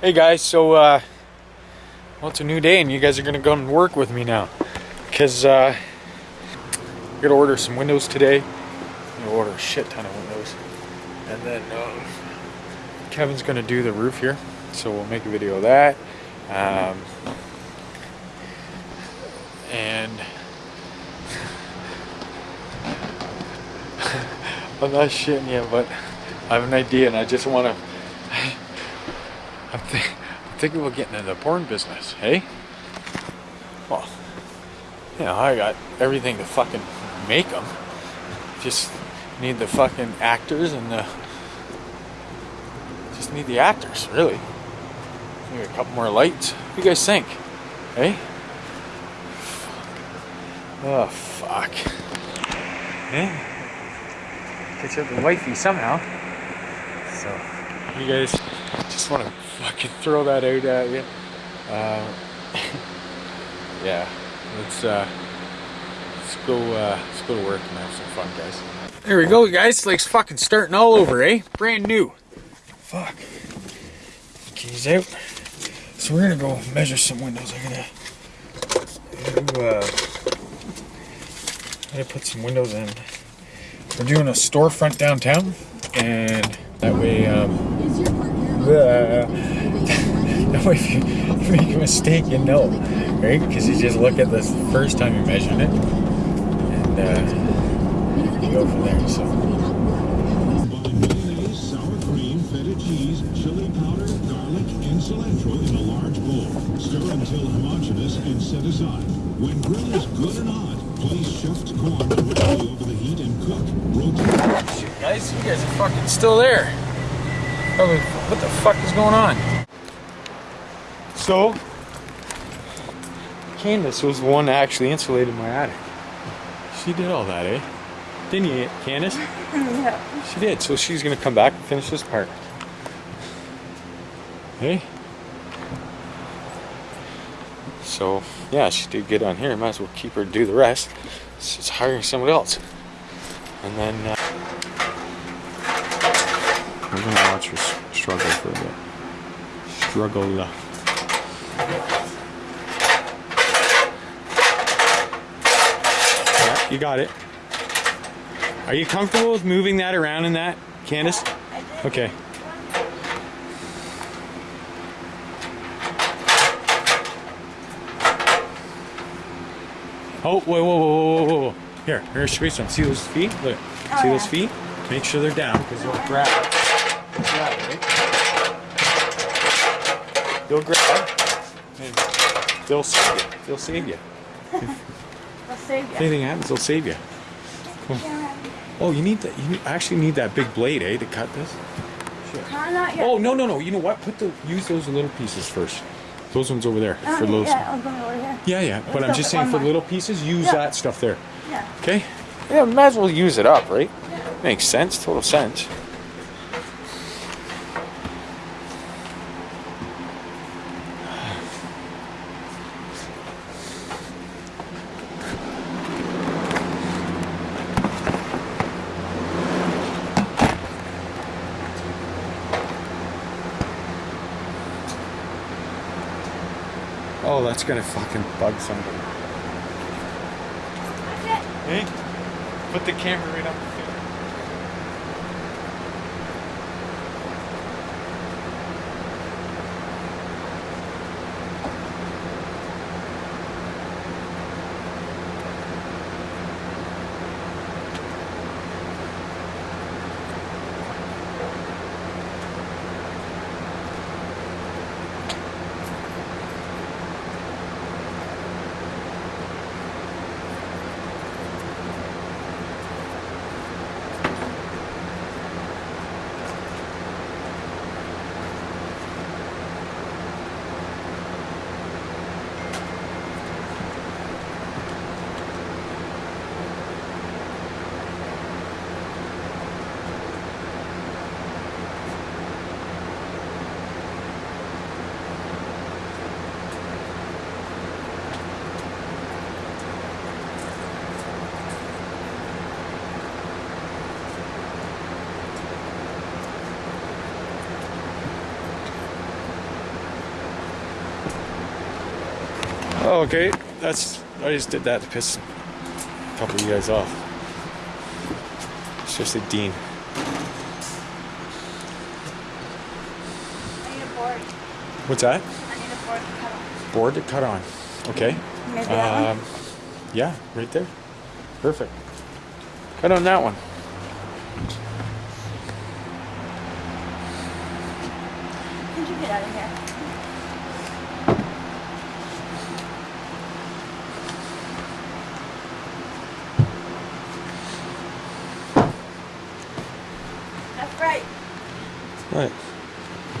Hey guys, so uh, well, it's a new day and you guys are gonna go and work with me now. Cause uh, I'm gonna order some windows today. I'm gonna order a shit ton of windows. And then um, Kevin's gonna do the roof here. So we'll make a video of that. Um, and I'm not shitting you, but I have an idea and I just wanna I'm, think, I'm thinking about getting into the porn business, hey? Well, you know, I got everything to fucking make them. Just need the fucking actors and the. Just need the actors, really. Maybe a couple more lights. What do you guys think? Hey? Oh, fuck. Hey? Catch up with wifey somehow. So, you guys just want to fucking throw that out at you. Uh, yeah, let's uh, let's go uh, let's go to work and have some fun, guys. There we go, guys. Like fucking starting all over, eh? Brand new. Fuck. Keys out. So we're gonna go measure some windows. I'm gonna, I'm uh, I'm gonna put some windows in. We're doing a storefront downtown, and that way. Um, uh, that if you, make a mistake, you know, right? Because you just look at this first time you measured it, and uh, you go from there. So. cheese, chili powder, garlic, and cilantro in a large bowl. Stir until homogeneous and set aside. When grill is good and hot, place shucked corn directly over the heat and cook. Rotate. Guys, you guys are fucking still there. What the fuck is going on? So, Candace was the one that actually insulated my attic. She did all that, eh? Didn't you, Candace? yeah. She did. So she's gonna come back and finish this part. Hey? So, yeah, she did good on here. Might as well keep her to do the rest. She's hiring somebody else. And then, uh, we're gonna watch her struggle for a bit. Struggle. Yeah, you got it. Are you comfortable with moving that around in that, Candace? Okay. Oh, whoa, whoa, whoa, whoa, whoa, whoa. Here, here's show you some. See those feet? Look. Oh, See those feet? Make sure they're down because they'll grab. They'll grab, right? They'll grab. and They'll save you. They'll save you. I'll save If anything happens, they'll save you. Oh, you need that. You actually need that big blade, eh, to cut this. Yet. Oh no, no, no. You know what? Put the use those little pieces first. Those ones over there Oh, for those. yeah, I'm going over here. Yeah, yeah. But I'm just saying for more. little pieces, use Yeah. that stuff there. Yeah. Okay? Yeah, might as well use it up, right? Makes sense. Total sense. Oh, that's gonna fucking bug somebody. Hey, put the camera right up okay. That's I just did that to piss a couple of you guys off. It's just a Dean. I need a board. What's that? I need a board to cut off. Board to cut on. Okay. Um, yeah, right there. Perfect. Cut on that one. Can you get out of here? That's right. Right.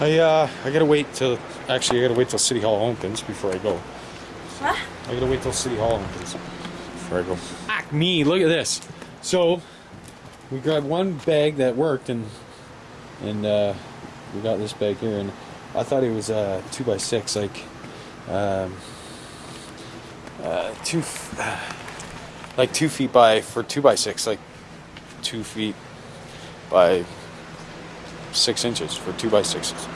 I uh I gotta wait till actually I gotta wait till City Hall opens before I go. What? I gotta wait till City Hall opens before I go. Fuck me, look at this. So we got one bag that worked and and uh we got this bag here and I thought it was uh two by six like um uh two f- like two feet by for two by six like two feet by six inches for two by sixes.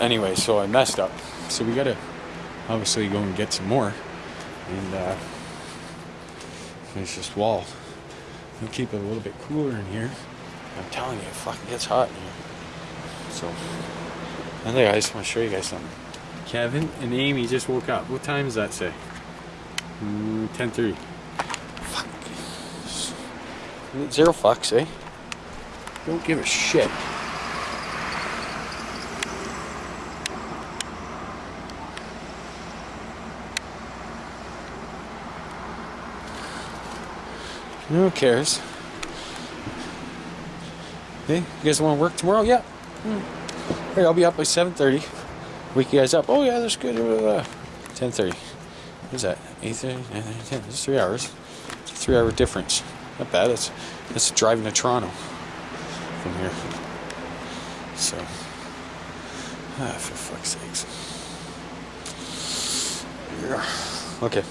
Anyway, so I messed up. So we gotta obviously go and get some more and uh, finish this wall. We'll keep it a little bit cooler in here. I'm telling you, it fucking gets hot in here. So, anyway, I just want to show you guys something. Kevin and Amy just woke up. What time does that say? Mm, 10:30. Fuck. Zero fucks, eh? Don't give a shit. Who cares? Hey, you guys want to work tomorrow? Yeah. Hmm. Hey, I'll be up by 7.30. Wake you guys up. Oh, yeah, that's good. Uh, 10.30. What's that? 8.30, 9.30, 10. It's three hours. It's a three-hour difference. Not bad. That's, that's driving to Toronto from here. So, ah, for fuck's sakes. Yeah. Okay,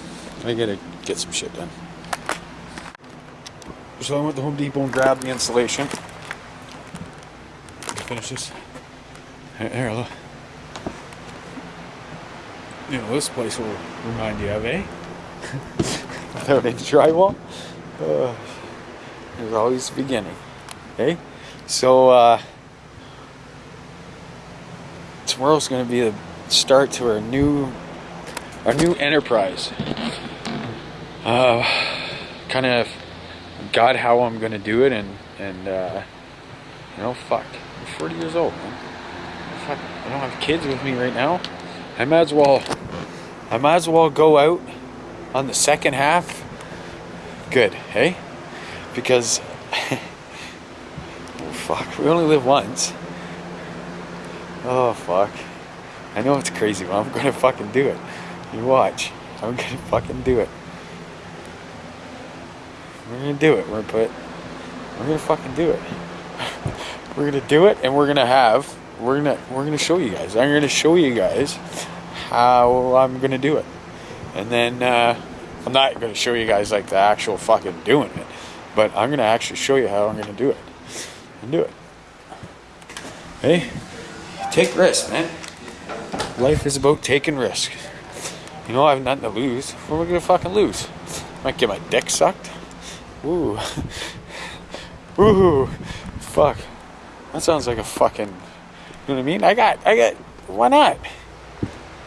I gotta get some shit done. So I went to Home Depot and grabbed the insulation. Finish this. Here, here, look. You know, this place will remind you of, eh? Without any drywall. Uh, there's always the beginning. Okay? So, uh, tomorrow's going to be the start to our new, our new enterprise. Uh, kind of got how I'm to do it, and and uh, you know, fuck, I'm 40 years old, man. Fuck, I don't have kids with me right now. I might as well, I might as well go out on the second half. Good, hey? Because oh, fuck, we only live once. Oh fuck. I know it's crazy, but I'm gonna fucking do it. You watch. I'm gonna fucking do it. We're gonna do it. We're gonna put we're gonna fucking do it. we're gonna do it and we're gonna have we're gonna we're gonna show you guys. I'm gonna show you guys how I'm gonna do it. And then uh, I'm not gonna show you guys like the actual fucking doing it, but I'm gonna actually show you how I'm gonna do it. And do it. Hey, take risks, man. Life is about taking risks. You know, I have nothing to lose. What am I gonna fucking lose? I Might get my dick sucked. Ooh. Ooh. Fuck. That sounds like a fucking. You know what I mean? I got. I got. Why not?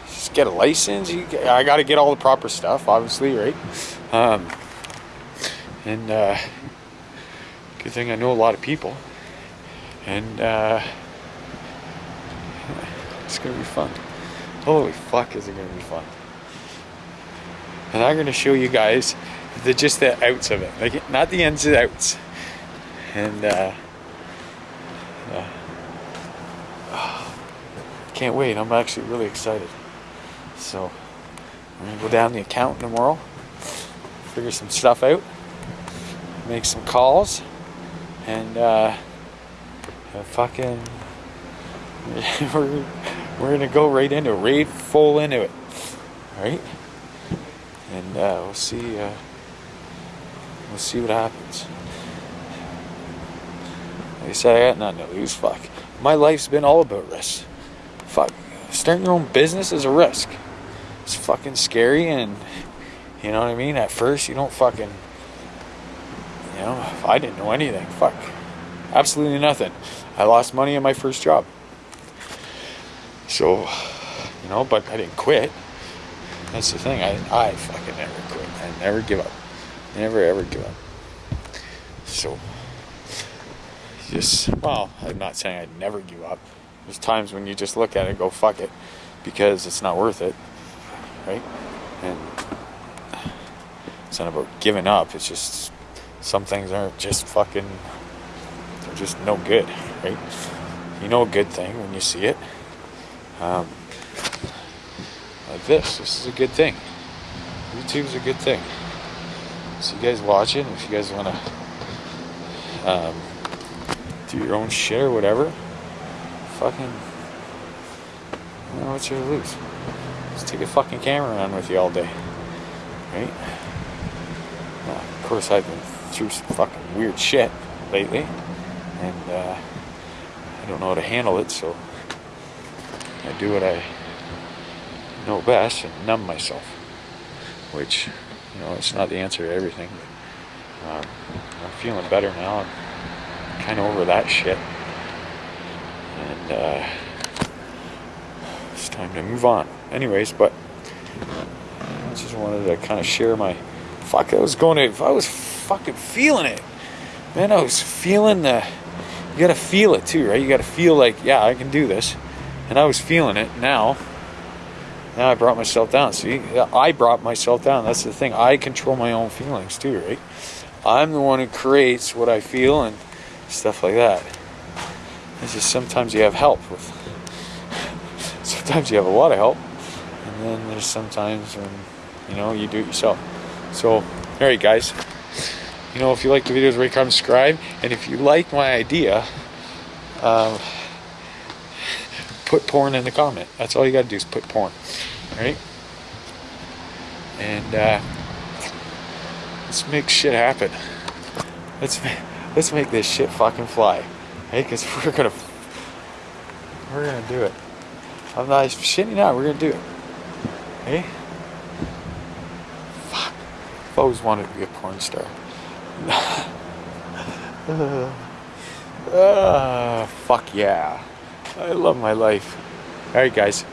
Just get a license. You, I got to get all the proper stuff, obviously, right? Um. And uh, good thing I know a lot of people. And uh, it's gonna be fun. Holy fuck, is it gonna be fun? And I'm gonna show you guys the just the outs of it, like not the ins and outs. And uh, uh, can't wait. I'm actually really excited. So I'm gonna go down the account tomorrow, figure some stuff out, make some calls, and uh, fucking we're we're gonna go right into it, right full into it, right? And uh, we'll see. Uh, we'll see what happens. Like I said, I got nothing to lose. Fuck. My life's been all about risk. Fuck. Starting your own business is a risk. it's fucking scary and you know what I mean? At first you don't fucking you know, I didn't know anything. Fuck. Absolutely nothing. I lost money in my first job. So, you know, but I didn't quit. That's the thing. I, I fucking never quit. I never give up. Never ever give up. So, just, well, I'm not saying I'd never give up. There's times when you just look at it and go, fuck it, because it's not worth it. Right? And it's not about giving up. It's just some things aren't just fucking, they're just no good. Right? You know a good thing when you see it. Um, like this. This is a good thing. YouTube's a good thing. So you guys watch it. If you guys want to um, do your own shit or whatever, fucking, you know what you lose. Just take a fucking camera around with you all day, right? Of course, I've been through some fucking weird shit lately, and uh, I don't know how to handle it, so I do what I know best and numb myself, which, you know, it's not the answer to everything. But, um, I'm feeling better now. I'm kind of over that shit. And uh, it's time to move on. Anyways, but I just wanted to kind of share my. Fuck, I was going to. I was fucking feeling it. Man, I was feeling the. You gotta feel it too, right? You gotta feel like, yeah, I can do this. And I was feeling it now. Now I brought myself down. See, I brought myself down. That's the thing. I control my own feelings too, right? I'm the one who creates what I feel and stuff like that. It's just sometimes you have help with. Sometimes you have a lot of help, and then there's sometimes when you know you do it yourself. So, all right, guys. You know, if you like the videos, rate, comment, subscribe, and if you like my idea, um, put porn in the comment. That's all you gotta do is put porn. Right? And uh, let's make shit happen. Let's let's make this shit fucking fly. Hey, cause we're gonna we're gonna do it. I'm not shitting out. We're gonna do it. Hey. Fuck. I've always wanted to be a porn star. uh, fuck yeah. I love my life. Alright, guys.